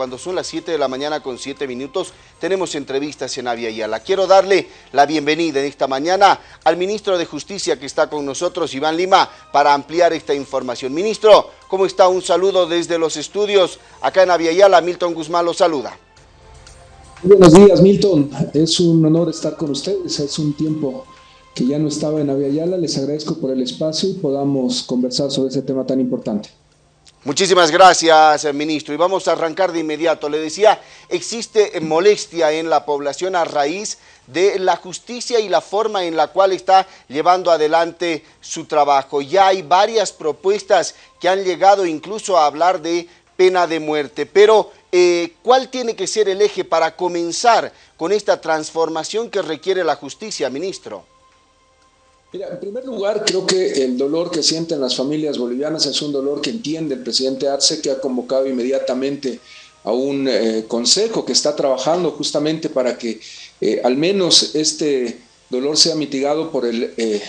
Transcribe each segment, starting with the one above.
cuando son las 7 de la mañana con 7 minutos, tenemos entrevistas en Avia. Quiero darle la bienvenida en esta mañana al ministro de Justicia que está con nosotros, Iván Lima, para ampliar esta información. Ministro, ¿cómo está? Un saludo desde los estudios acá en Avia. Milton Guzmán lo saluda. Buenos días, Milton. Es un honor estar con ustedes. Es un tiempo que ya no estaba en Aviala. Les agradezco por el espacio y podamos conversar sobre ese tema tan importante. Muchísimas gracias, ministro. Y vamos a arrancar de inmediato. Le decía, existe molestia en la población a raíz de la justicia y la forma en la cual está llevando adelante su trabajo. Ya hay varias propuestas que han llegado incluso a hablar de pena de muerte. Pero, eh, ¿cuál tiene que ser el eje para comenzar con esta transformación que requiere la justicia, ministro? Mira, en primer lugar, creo que el dolor que sienten las familias bolivianas es un dolor que entiende el presidente Arce, que ha convocado inmediatamente a un eh, consejo que está trabajando justamente para que eh, al menos este dolor sea mitigado por el eh,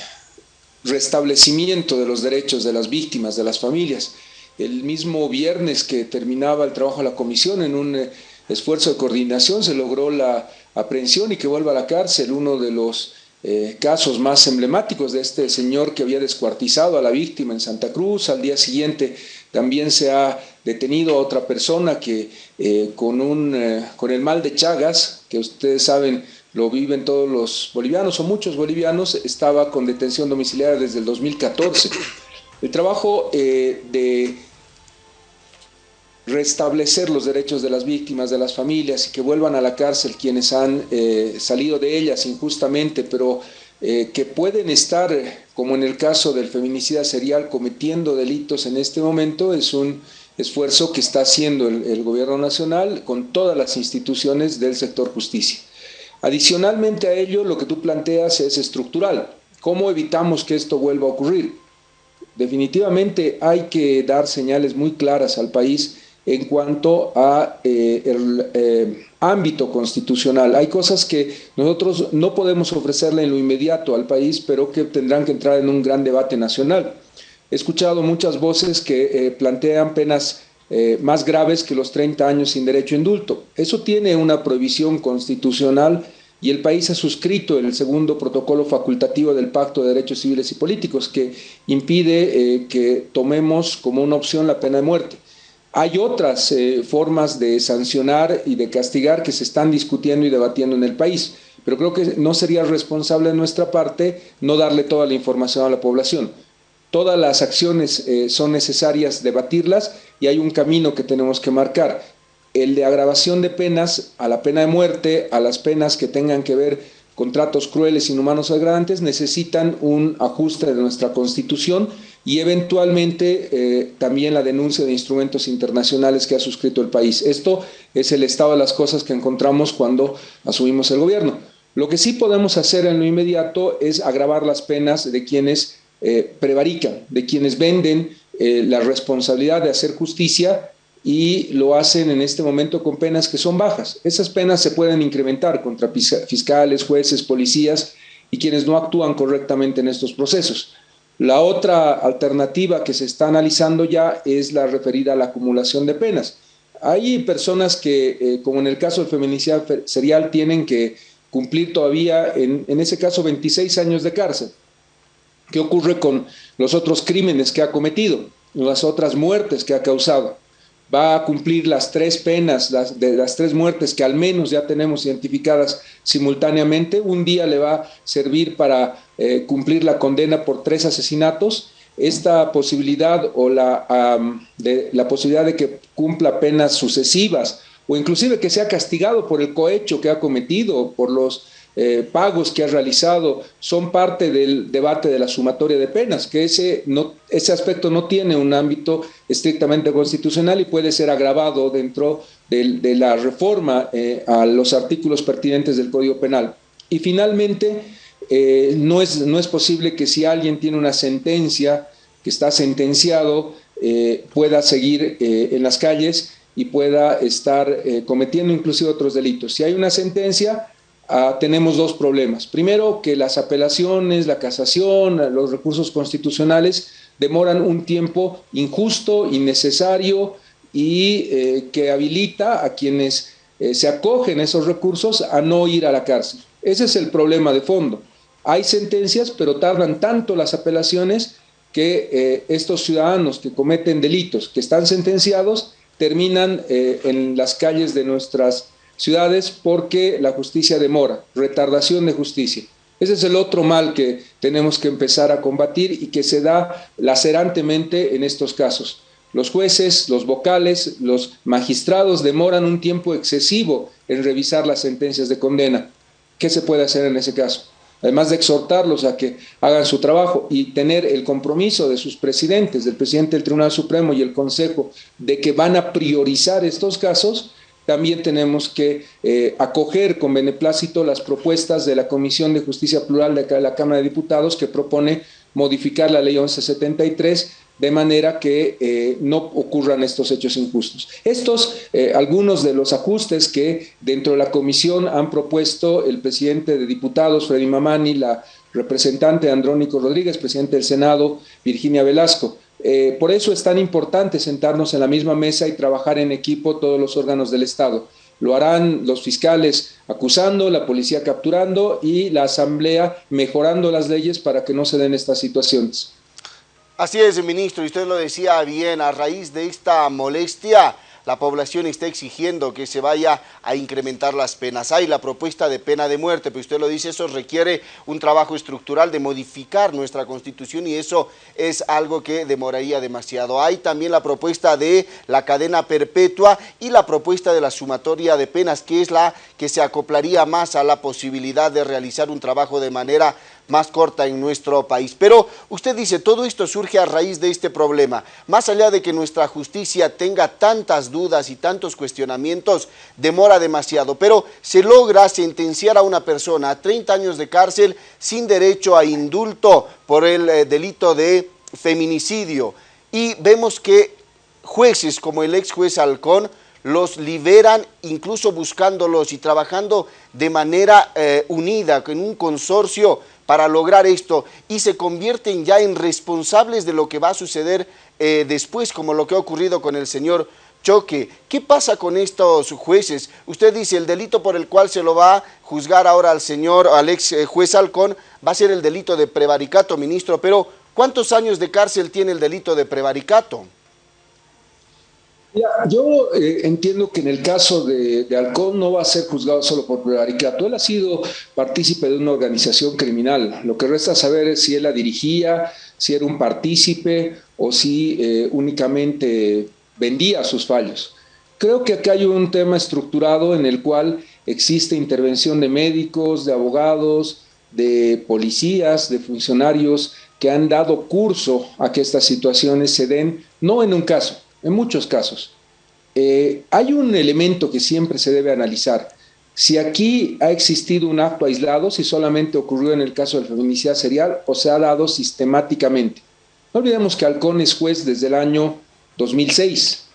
restablecimiento de los derechos de las víctimas, de las familias. El mismo viernes que terminaba el trabajo de la comisión, en un esfuerzo de coordinación, se logró la aprehensión y que vuelva a la cárcel uno de los eh, casos más emblemáticos de este señor que había descuartizado a la víctima en Santa Cruz. Al día siguiente también se ha detenido a otra persona que eh, con, un, eh, con el mal de Chagas, que ustedes saben lo viven todos los bolivianos o muchos bolivianos, estaba con detención domiciliaria desde el 2014. El trabajo de restablecer los derechos de las víctimas, de las familias y que vuelvan a la cárcel quienes han eh, salido de ellas injustamente, pero eh, que pueden estar, como en el caso del feminicida serial, cometiendo delitos en este momento, es un esfuerzo que está haciendo el, el gobierno nacional con todas las instituciones del sector justicia. Adicionalmente a ello, lo que tú planteas es estructural. ¿Cómo evitamos que esto vuelva a ocurrir? Definitivamente hay que dar señales muy claras al país en cuanto a eh, el eh, ámbito constitucional. Hay cosas que nosotros no podemos ofrecerle en lo inmediato al país, pero que tendrán que entrar en un gran debate nacional. He escuchado muchas voces que eh, plantean penas más graves que los 30 años sin derecho a indulto. Eso tiene una prohibición constitucional y el país ha suscrito el segundo protocolo facultativo del Pacto de Derechos Civiles y Políticos que impide que tomemos como una opción la pena de muerte. Hay otras eh, formas de sancionar y de castigar que se están discutiendo y debatiendo en el país, pero creo que no sería responsable de nuestra parte no darle toda la información a la población. Todas las acciones eh, son necesarias debatirlas y hay un camino que tenemos que marcar. El de agravación de penas a la pena de muerte, a las penas que tengan que ver con tratos crueles, inhumanos o degradantes, necesitan un ajuste de nuestra Constitución y eventualmente eh, también la denuncia de instrumentos internacionales que ha suscrito el país. Esto es el estado de las cosas que encontramos cuando asumimos el gobierno. Lo que sí podemos hacer en lo inmediato es agravar las penas de quienes eh, prevarican, de quienes venden eh, la responsabilidad de hacer justicia y lo hacen en este momento con penas que son bajas. Esas penas se pueden incrementar contra fiscales, jueces, policías y quienes no actúan correctamente en estos procesos. La otra alternativa que se está analizando ya es la referida a la acumulación de penas. Hay personas que, eh, como en el caso del feminicidio serial, tienen que cumplir todavía, en, en ese caso, 26 años de cárcel. ¿Qué ocurre con los otros crímenes que ha cometido, las otras muertes que ha causado? Va a cumplir las tres penas, de las tres muertes que al menos ya tenemos identificadas simultáneamente. Un día le va a servir para eh, cumplir la condena por tres asesinatos. Esta posibilidad o la, de, la posibilidad de que cumpla penas sucesivas o inclusive que sea castigado por el cohecho que ha cometido, por los eh, pagos que ha realizado son parte del debate de la sumatoria de penas, que ese, no, ese aspecto no tiene un ámbito estrictamente constitucional y puede ser agravado dentro de, la reforma eh, a los artículos pertinentes del Código Penal. Y finalmente, eh, no, es, no es posible que si alguien tiene una sentencia, que está sentenciado, pueda seguir en las calles y pueda estar cometiendo inclusive otros delitos. Si hay una sentencia, Ah, tenemos dos problemas. Primero, que las apelaciones, la casación, los recursos constitucionales demoran un tiempo injusto, innecesario y eh, que habilita a quienes eh, se acogen a esos recursos a no ir a la cárcel. Ese es el problema de fondo. Hay sentencias, pero tardan tanto las apelaciones que eh, estos ciudadanos que cometen delitos, que están sentenciados, terminan en las calles de nuestras ciudades porque la justicia demora, retardación de justicia. Ese es el otro mal que tenemos que empezar a combatir y que se da lacerantemente en estos casos. Los jueces, los vocales, los magistrados demoran un tiempo excesivo en revisar las sentencias de condena. ¿Qué se puede hacer en ese caso? Además de exhortarlos a que hagan su trabajo y tener el compromiso de sus presidentes, del presidente del Tribunal Supremo y el Consejo, de que van a priorizar estos casos, también tenemos que eh, acoger con beneplácito las propuestas de la Comisión de Justicia Plural de la Cámara de Diputados que propone modificar la ley 1173 de manera que eh, no ocurran estos hechos injustos. Estos, eh, algunos de los ajustes que dentro de la comisión han propuesto el presidente de diputados, Freddy Mamani, la representante Andrónico Rodríguez, presidente del Senado, Virginia Velasco. Eh, por eso es tan importante sentarnos en la misma mesa y trabajar en equipo todos los órganos del Estado. Lo harán los fiscales acusando, la policía capturando y la asamblea mejorando las leyes para que no se den estas situaciones. Así es, ministro, y usted lo decía bien, a raíz de esta molestia, la población está exigiendo que se vaya a incrementar las penas. Hay la propuesta de pena de muerte, pero usted lo dice, eso requiere un trabajo estructural de modificar nuestra constitución y eso es algo que demoraría demasiado. Hay también la propuesta de la cadena perpetua y la propuesta de la sumatoria de penas, que es la que se acoplaría más a la posibilidad de realizar un trabajo de manera más corta en nuestro país. Pero usted dice, todo esto surge a raíz de este problema. Más allá de que nuestra justicia tenga tantas dudas y tantos cuestionamientos, demora demasiado. Pero se logra sentenciar a una persona a 30 años de cárcel sin derecho a indulto por el eh, delito de feminicidio. Y vemos que jueces como el ex juez Halcón los liberan incluso buscándolos y trabajando de manera eh, unida, en un consorcio para lograr esto y se convierten ya en responsables de lo que va a suceder eh, después, como lo que ha ocurrido con el señor Choque. ¿Qué pasa con estos jueces? Usted dice el delito por el cual se lo va a juzgar ahora al señor, al ex eh, juez Halcón, va a ser el delito de prevaricato, ministro, pero ¿cuántos años de cárcel tiene el delito de prevaricato? Yo eh, entiendo que en el caso de, de, Halcón no va a ser juzgado solo por prevaricato. Él ha sido partícipe de una organización criminal. Lo que resta saber es si él la dirigía, si era un partícipe o si eh, únicamente vendía sus fallos. Creo que acá hay un tema estructurado en el cual existe intervención de médicos, de abogados, de policías, de funcionarios que han dado curso a que estas situaciones se den, no en un caso, en muchos casos. Eh, hay un elemento que siempre se debe analizar. Si aquí ha existido un acto aislado, si solamente ocurrió en el caso del feminicidio serial o se ha dado sistemáticamente. No olvidemos que Halcón es juez desde el año 2006.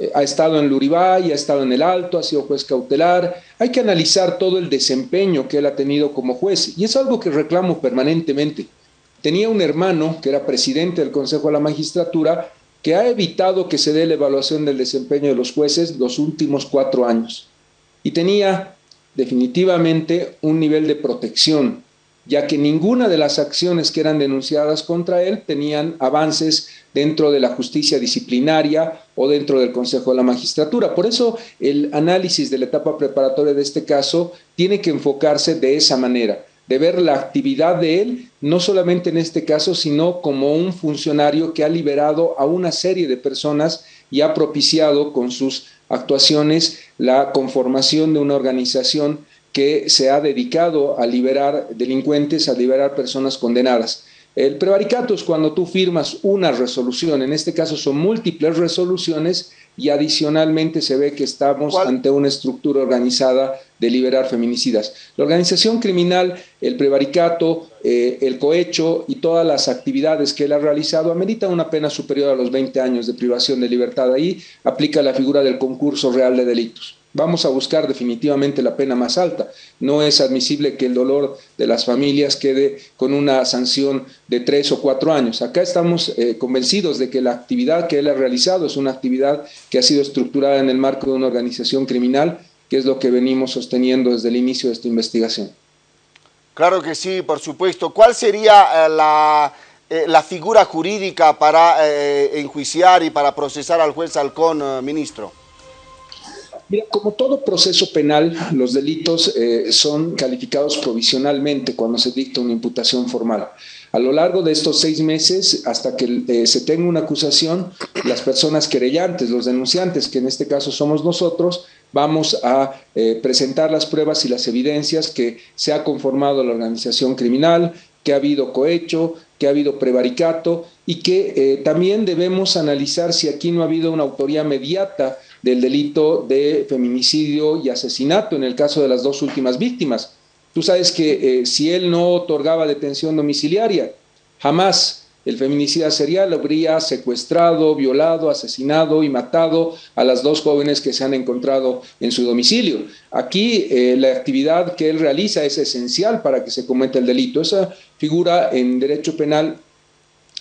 Eh, ha estado en Luribay, ha estado en el Alto, ha sido juez cautelar. Hay que analizar todo el desempeño que él ha tenido como juez y es algo que reclamo permanentemente. Tenía un hermano que era presidente del Consejo de la Magistratura que ha evitado que se dé la evaluación del desempeño de los jueces los últimos cuatro años. Y tenía definitivamente un nivel de protección, ya que ninguna de las acciones que eran denunciadas contra él tenían avances dentro de la justicia disciplinaria o dentro del Consejo de la Magistratura. Por eso el análisis de la etapa preparatoria de este caso tiene que enfocarse de esa manera de ver la actividad de él, no solamente en este caso, sino como un funcionario que ha liberado a una serie de personas y ha propiciado con sus actuaciones la conformación de una organización que se ha dedicado a liberar delincuentes, a liberar personas condenadas. El prevaricato es cuando tú firmas una resolución, en este caso son múltiples resoluciones y adicionalmente se ve que estamos ante una estructura organizada de liberar feminicidas. La organización criminal, el prevaricato, eh, el cohecho y todas las actividades que él ha realizado ameritan una pena superior a los 20 años de privación de libertad. Ahí aplica la figura del concurso real de delitos. Vamos a buscar definitivamente la pena más alta. No es admisible que el dolor de las familias quede con una sanción de tres o cuatro años. Acá estamos eh, convencidos de que la actividad que él ha realizado es una actividad que ha sido estructurada en el marco de una organización criminal, que es lo que venimos sosteniendo desde el inicio de esta investigación. Claro que sí, por supuesto. ¿Cuál sería eh, la, eh, la, figura jurídica para enjuiciar y para procesar al juez Halcón, ministro? Mira, como todo proceso penal, los delitos eh, son calificados provisionalmente cuando se dicta una imputación formal. A lo largo de estos seis meses, hasta que eh, se tenga una acusación, las personas querellantes, los denunciantes, que en este caso somos nosotros, vamos a eh, presentar las pruebas y las evidencias que se ha conformado la organización criminal, que ha habido cohecho, que ha habido prevaricato y que también debemos analizar si aquí no ha habido una autoría mediata del delito de feminicidio y asesinato en el caso de las dos últimas víctimas. Tú sabes que eh, si él no otorgaba detención domiciliaria, jamás el feminicida serial habría secuestrado, violado, asesinado y matado a las dos jóvenes que se han encontrado en su domicilio. Aquí eh, la actividad que él realiza es esencial para que se cometa el delito. Esa figura en derecho penal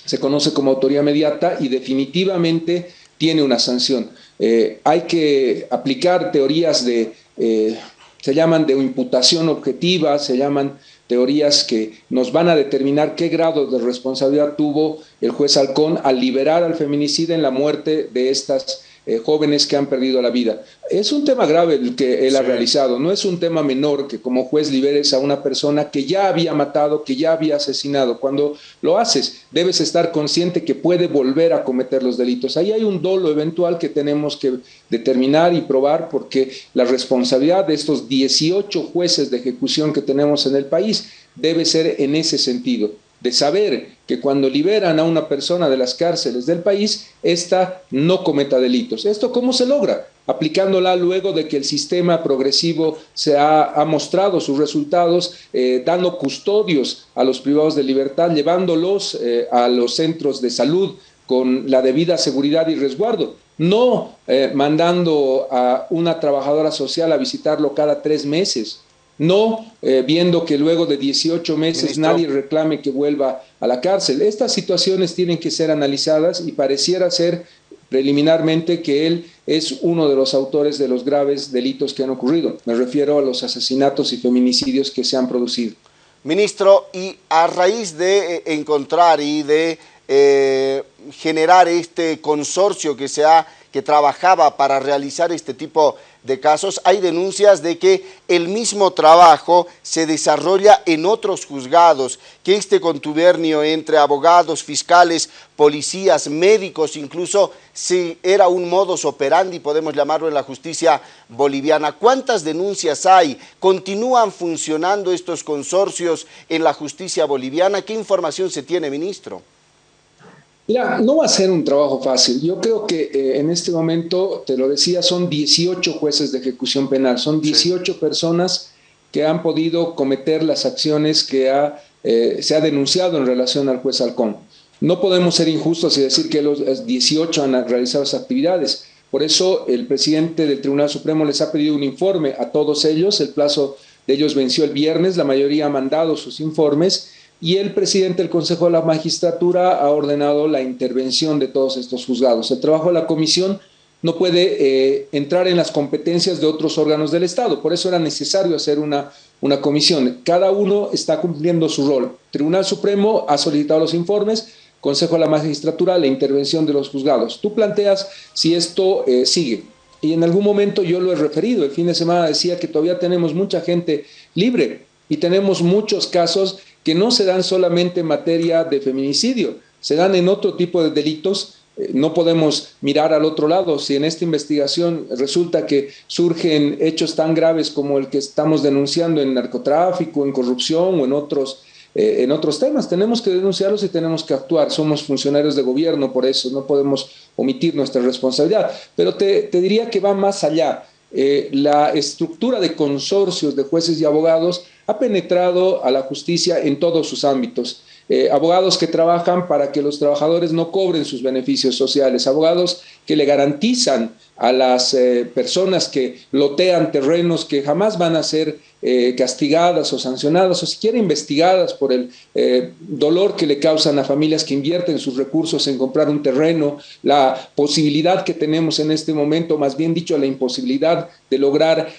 se conoce como autoría mediata y definitivamente tiene una sanción. Eh, hay que aplicar teorías de, eh, se llaman de imputación objetiva, se llaman teorías que nos van a determinar qué grado de responsabilidad tuvo el juez Halcón al liberar al feminicida en la muerte de estas eh, jóvenes que han perdido la vida. Es un tema grave el que él ha realizado, no es un tema menor que como juez liberes a una persona que ya había matado, que ya había asesinado. Cuando lo haces, debes estar consciente que puede volver a cometer los delitos. Ahí hay un dolo eventual que tenemos que determinar y probar porque la responsabilidad de estos 18 jueces de ejecución que tenemos en el país debe ser en ese sentido de saber que cuando liberan a una persona de las cárceles del país, ésta no cometa delitos. ¿Esto cómo se logra? Aplicándola luego de que el sistema progresivo se ha, mostrado sus resultados, eh, dando custodios a los privados de libertad, llevándolos eh, a los centros de salud con la debida seguridad y resguardo, no eh, mandando a una trabajadora social a visitarlo cada tres meses, no eh, viendo que luego de 18 meses nadie reclame que vuelva a la cárcel. Estas situaciones tienen que ser analizadas y pareciera ser preliminarmente que él es uno de los autores de los graves delitos que han ocurrido. Me refiero a los asesinatos y feminicidios que se han producido. Ministro, y a raíz de eh, encontrar y de eh, generar este consorcio que se ha que trabajaba para realizar este tipo de casos, hay denuncias de que el mismo trabajo se desarrolla en otros juzgados, que este contubernio entre abogados, fiscales, policías, médicos, incluso si era un modus operandi, podemos llamarlo en la justicia boliviana. ¿Cuántas denuncias hay? ¿Continúan funcionando estos consorcios en la justicia boliviana? ¿Qué información se tiene, ministro? Mira, no va a ser un trabajo fácil. Yo creo que eh, en este momento, te lo decía, son 18 jueces de ejecución penal, son 18 personas que han podido cometer las acciones que eh, se ha denunciado en relación al juez Halcón. No podemos ser injustos y decir que los 18 han realizado esas actividades. Por eso el presidente del Tribunal Supremo les ha pedido un informe a todos ellos. El plazo de ellos venció el viernes, la mayoría ha mandado sus informes y el presidente del Consejo de la Magistratura ha ordenado la intervención de todos estos juzgados. El trabajo de la comisión no puede eh, entrar en las competencias de otros órganos del Estado, por eso era necesario hacer una, una comisión. Cada uno está cumpliendo su rol. Tribunal Supremo ha solicitado los informes, Consejo de la Magistratura, la intervención de los juzgados. Tú planteas si esto eh, sigue. Y en algún momento yo lo he referido, el fin de semana decía que todavía tenemos mucha gente libre y tenemos muchos casos que no se dan solamente en materia de feminicidio, se dan en otro tipo de delitos. Eh, no podemos mirar al otro lado. Si en esta investigación resulta que surgen hechos tan graves como el que estamos denunciando en narcotráfico, en corrupción o en otros, eh, en otros temas, tenemos que denunciarlos y tenemos que actuar. Somos funcionarios de gobierno, por eso no podemos omitir nuestra responsabilidad. Pero te, te diría que va más allá. Eh, la estructura de consorcios de jueces y abogados ha penetrado a la justicia en todos sus ámbitos. Eh, abogados que trabajan para que los trabajadores no cobren sus beneficios sociales, abogados que le garantizan a las eh, personas que lotean terrenos que jamás van a ser eh, castigadas o sancionadas o siquiera investigadas por el eh, dolor que le causan a familias que invierten sus recursos en comprar un terreno, la posibilidad que tenemos en este momento, más bien dicho, la imposibilidad de lograr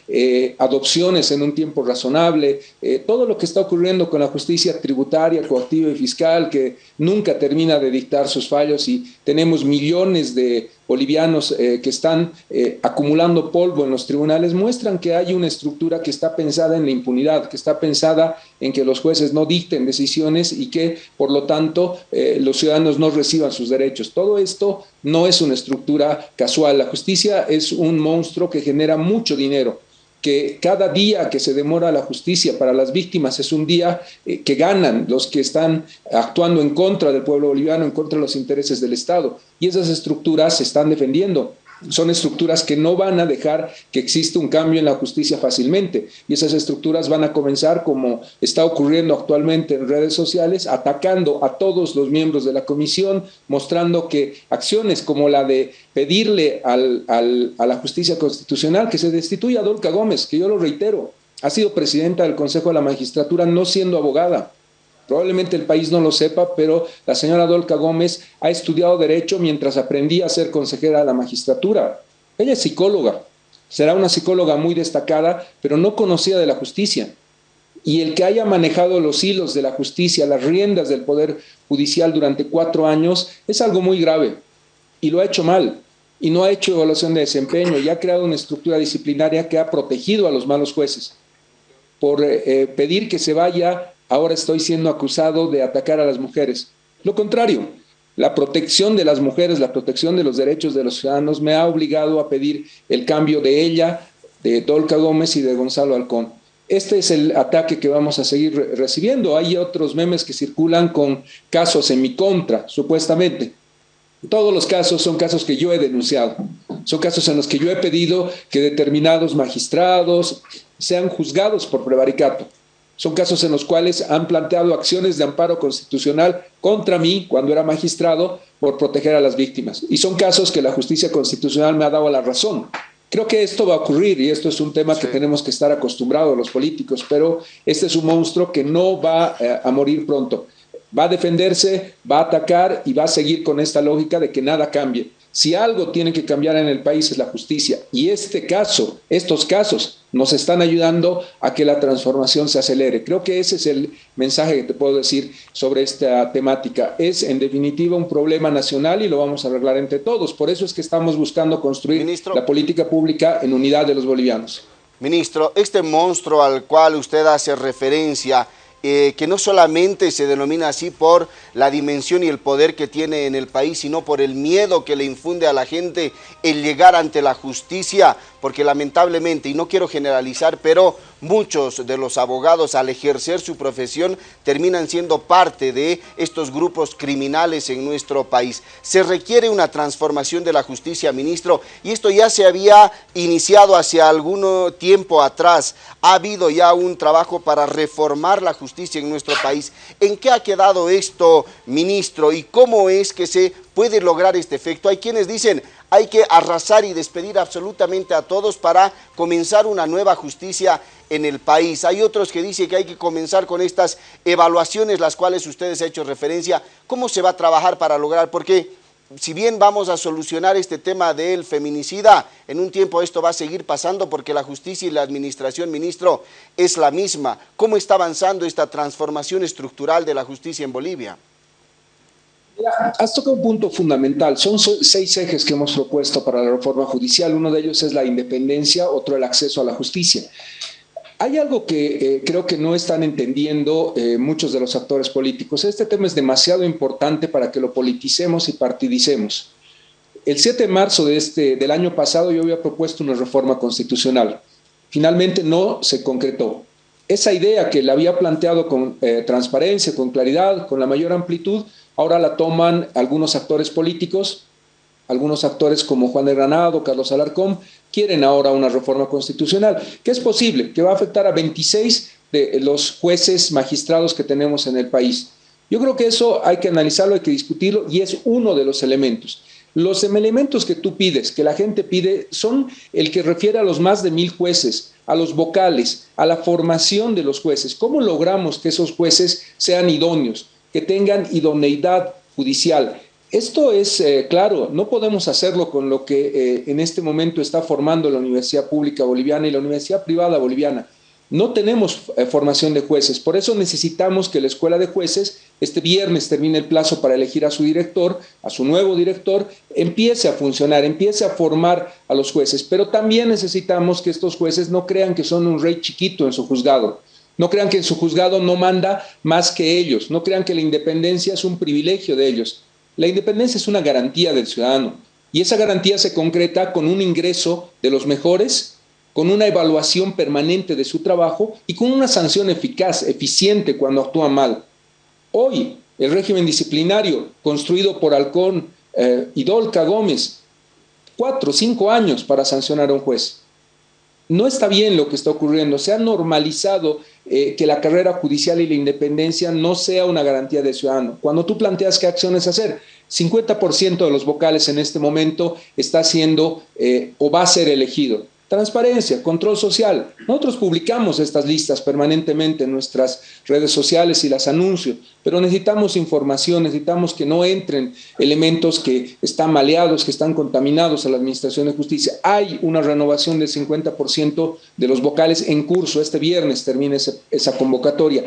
adopciones en un tiempo razonable, todo lo que está ocurriendo con la justicia tributaria, coactiva y fiscal, que nunca termina de dictar sus fallos y tenemos millones de bolivianos que están eh, acumulando polvo en los tribunales muestran que hay una estructura que está pensada en la impunidad, que está pensada en que los jueces no dicten decisiones y que, por lo tanto, eh, los ciudadanos no reciban sus derechos. Todo esto no es una estructura casual. La justicia es un monstruo que genera mucho dinero que cada día que se demora la justicia para las víctimas es un día eh, que ganan los que están actuando en contra del pueblo boliviano, en contra de los intereses del Estado. Y esas estructuras se están defendiendo son estructuras que no van a dejar que exista un cambio en la justicia fácilmente. Y esas estructuras van a comenzar, como está ocurriendo actualmente en redes sociales, atacando a todos los miembros de la comisión, mostrando que acciones como la de pedirle al, a la justicia constitucional que se destituya a Dolca Gómez, que yo lo reitero, ha sido presidenta del Consejo de la Magistratura no siendo abogada, Probablemente el país no lo sepa, pero la señora Dolca Gómez ha estudiado Derecho mientras aprendía a ser consejera de la magistratura. Ella es psicóloga, será una psicóloga muy destacada, pero no conocida de la justicia. Y el que haya manejado los hilos de la justicia, las riendas del Poder Judicial durante cuatro años, es algo muy grave. Y lo ha hecho mal. Y no ha hecho evaluación de desempeño y ha creado una estructura disciplinaria que ha protegido a los malos jueces por eh, eh, pedir que se vaya ahora estoy siendo acusado de atacar a las mujeres. Lo contrario, la protección de las mujeres, la protección de los derechos de los ciudadanos me ha obligado a pedir el cambio de ella, de Dolca Gómez y de Gonzalo Alcón. Este es el ataque que vamos a seguir recibiendo. Hay otros memes que circulan con casos en mi contra, supuestamente. Todos los casos son casos que yo he denunciado. Son casos en los que yo he pedido que determinados magistrados sean juzgados por prevaricato. Son casos en los cuales han planteado acciones de amparo constitucional contra mí cuando era magistrado por proteger a las víctimas. Y son casos que la justicia constitucional me ha dado la razón. Creo que esto va a ocurrir y esto es un tema que tenemos que estar acostumbrados los políticos, pero este es un monstruo que no va eh, a morir pronto. Va a defenderse, va a atacar y va a seguir con esta lógica de que nada cambie. Si algo tiene que cambiar en el país es la justicia y este caso, estos casos nos están ayudando a que la transformación se acelere. Creo que ese es el mensaje que te puedo decir sobre esta temática. Es en definitiva un problema nacional y lo vamos a arreglar entre todos. Por eso es que estamos buscando construir la política pública en unidad de los bolivianos. Ministro, este monstruo al cual usted hace referencia eh, que no solamente se denomina así por la dimensión y el poder que tiene en el país, sino por el miedo que le infunde a la gente el llegar ante la justicia, porque lamentablemente, y no quiero generalizar, pero muchos de los abogados al ejercer su profesión terminan siendo parte de estos grupos criminales en nuestro país. Se requiere una transformación de la justicia, ministro, y esto ya se había iniciado hace algún tiempo atrás. Ha habido ya un trabajo para reformar la justicia en nuestro país. ¿En qué ha quedado esto, ministro, y cómo es que se puede lograr este efecto? Hay quienes dicen, hay que arrasar y despedir absolutamente a todos para comenzar una nueva justicia en el país. Hay otros que dicen que hay que comenzar con estas evaluaciones, las cuales ustedes han hecho referencia. ¿Cómo se va a trabajar para lograr? Porque si bien vamos a solucionar este tema del feminicida, en un tiempo esto va a seguir pasando porque la justicia y la administración, ministro, es la misma. ¿Cómo está avanzando esta transformación estructural de la justicia en Bolivia? Has tocado un punto fundamental. Son seis ejes que hemos propuesto para la reforma judicial. Uno de ellos es la independencia, otro el acceso a la justicia. Hay algo que eh, creo que no están entendiendo eh, muchos de los actores políticos. Este tema es demasiado importante para que lo politicemos y partidicemos. El 7 de marzo de este, del año pasado yo había propuesto una reforma constitucional. Finalmente no se concretó. Esa idea que la había planteado con eh, transparencia, con claridad, con la mayor amplitud, ahora la toman algunos actores políticos, algunos actores como Juan de Granado, Carlos Alarcón, quieren ahora una reforma constitucional, que es posible, que va a afectar a 26 de los jueces magistrados que tenemos en el país. Yo creo que eso hay que analizarlo, hay que discutirlo y es uno de los elementos. Los elementos que tú pides, que la gente pide, son el que refiere a los más de mil jueces, a los vocales, a la formación de los jueces. ¿Cómo logramos que esos jueces sean idóneos, que tengan idoneidad judicial? Esto es eh, claro, no podemos hacerlo con lo que eh, en este momento está formando la Universidad Pública Boliviana y la Universidad Privada Boliviana. No tenemos eh, formación de jueces, por eso necesitamos que la Escuela de Jueces, este viernes termine el plazo para elegir a su director, a su nuevo director, empiece a funcionar, empiece a formar a los jueces. Pero también necesitamos que estos jueces no crean que son un rey chiquito en su juzgado, no crean que su juzgado no manda más que ellos, no crean que la independencia es un privilegio de ellos. La independencia es una garantía del ciudadano y esa garantía se concreta con un ingreso de los mejores con una evaluación permanente de su trabajo y con una sanción eficaz, eficiente cuando actúa mal. Hoy, el régimen disciplinario construido por Halcón eh, y Dolca Gómez, cuatro, cinco años para sancionar a un juez. No está bien lo que está ocurriendo. Se ha normalizado eh, que la carrera judicial y la independencia no sea una garantía de ciudadano. Cuando tú planteas qué acciones hacer, 50% de los vocales en este momento está siendo eh, o va a ser elegido. Transparencia, control social. Nosotros publicamos estas listas permanentemente en nuestras redes sociales y las anuncios, pero necesitamos información, necesitamos que no entren elementos que están maleados, que están contaminados a la Administración de Justicia. Hay una renovación del 50% de los vocales en curso. Este viernes termina esa, convocatoria.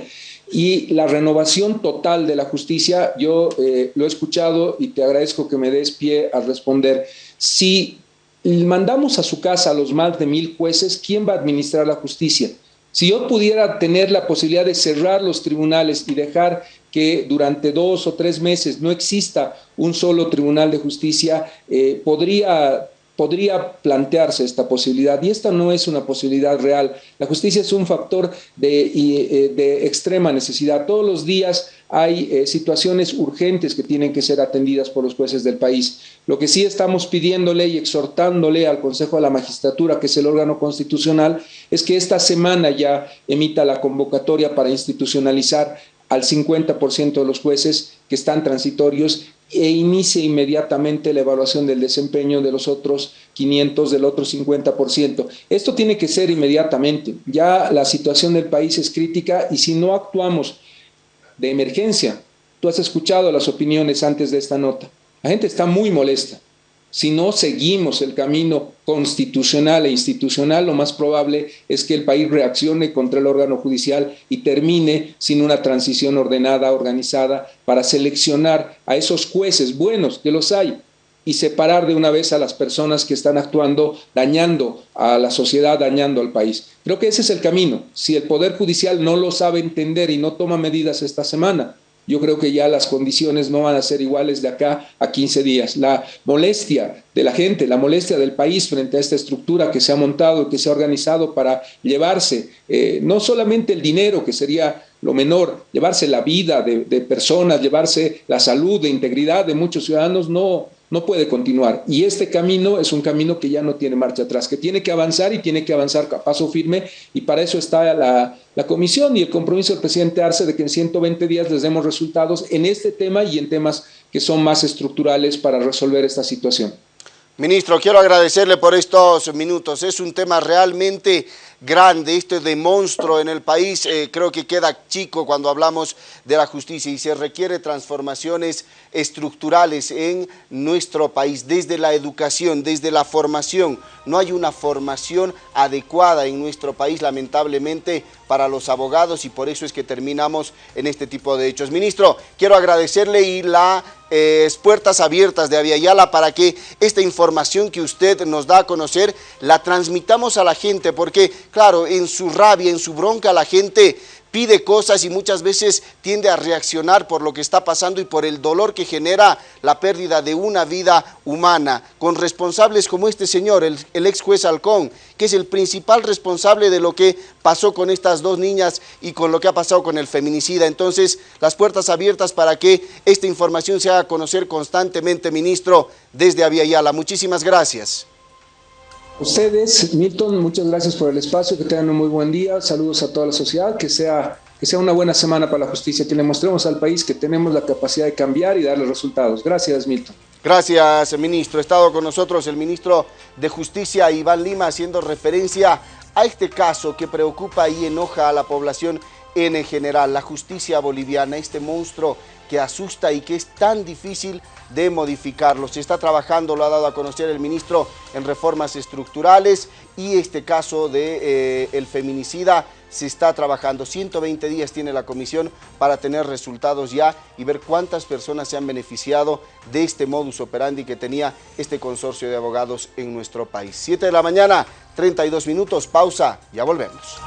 Y la renovación total de la justicia, yo eh, lo he escuchado y te agradezco que me des pie a responder. Si mandamos a su casa a los más de mil jueces, ¿quién va a administrar la justicia? Si yo pudiera tener la posibilidad de cerrar los tribunales y dejar que durante dos o tres meses no exista un solo tribunal de justicia, eh, podría podría plantearse esta posibilidad y esta no es una posibilidad real. La justicia es un factor de, eh, de extrema necesidad. Todos los días hay eh, situaciones urgentes que tienen que ser atendidas por los jueces del país. Lo que sí estamos pidiéndole y exhortándole al Consejo de la Magistratura, que es el órgano constitucional, es que esta semana ya emita la convocatoria para institucionalizar al 50% de los jueces que están transitorios e inicie inmediatamente la evaluación del desempeño de los otros 500, del otro 50%. Esto tiene que ser inmediatamente. Ya la situación del país es crítica y si no actuamos de emergencia, tú has escuchado las opiniones antes de esta nota. La gente está muy molesta. Si no seguimos el camino constitucional e institucional, lo más probable es que el país reaccione contra el órgano judicial y termine sin una transición ordenada, organizada, para seleccionar a esos jueces buenos, que los hay, y separar de una vez a las personas que están actuando, dañando a la sociedad, dañando al país. Creo que ese es el camino. Si el Poder Judicial no lo sabe entender y no toma medidas esta semana, yo creo que ya las condiciones no van a ser iguales de acá a 15 días. La molestia de la gente, la molestia del país frente a esta estructura que se ha montado, que se ha organizado para llevarse eh, no solamente el dinero, que sería lo menor, llevarse la vida de, de personas, llevarse la salud, de integridad de muchos ciudadanos, no, no puede continuar. Y este camino es un camino que ya no tiene marcha atrás, que tiene que avanzar y tiene que avanzar a paso firme y para eso está la, la comisión y el compromiso del presidente Arce de que en 120 días les demos resultados en este tema y en temas que son más estructurales para resolver esta situación. Ministro, quiero agradecerle por estos minutos. Es un tema realmente grande, este de monstruo en el país. Eh, creo que queda chico cuando hablamos de la justicia y se requiere transformaciones estructurales en nuestro país, desde la educación, desde la formación. No hay una formación adecuada en nuestro país, lamentablemente, para los abogados y por eso es que terminamos en este tipo de hechos. Ministro, quiero agradecerle y las eh, puertas abiertas de Aviala para que esta información que usted nos da a conocer la transmitamos a la gente, porque claro, en su rabia, en su bronca la gente pide cosas y muchas veces tiende a reaccionar por lo que está pasando y por el dolor que genera la pérdida de una vida humana, con responsables como este señor, el, ex juez Halcón, que es el principal responsable de lo que pasó con estas dos niñas y con lo que ha pasado con el feminicida. Entonces, las puertas abiertas para que esta información se haga conocer constantemente, ministro, desde Aviala. Muchísimas gracias. Ustedes, Milton, muchas gracias por el espacio, que tengan un muy buen día, saludos a toda la sociedad, que sea, que sea una buena semana para la justicia, que le mostremos al país que tenemos la capacidad de cambiar y darle resultados. Gracias, Milton. Gracias, ministro. Ha estado con nosotros el ministro de Justicia, Iván Lima, haciendo referencia a este caso que preocupa y enoja a la población en general, la justicia boliviana, este monstruo que asusta y que es tan difícil de modificarlo. Se está trabajando, lo ha dado a conocer el ministro, en reformas estructurales y este caso de eh, el feminicida se está trabajando. 120 días tiene la comisión para tener resultados ya y ver cuántas personas se han beneficiado de este modus operandi que tenía este consorcio de abogados en nuestro país. 7 de la mañana, 32 minutos, pausa, ya volvemos.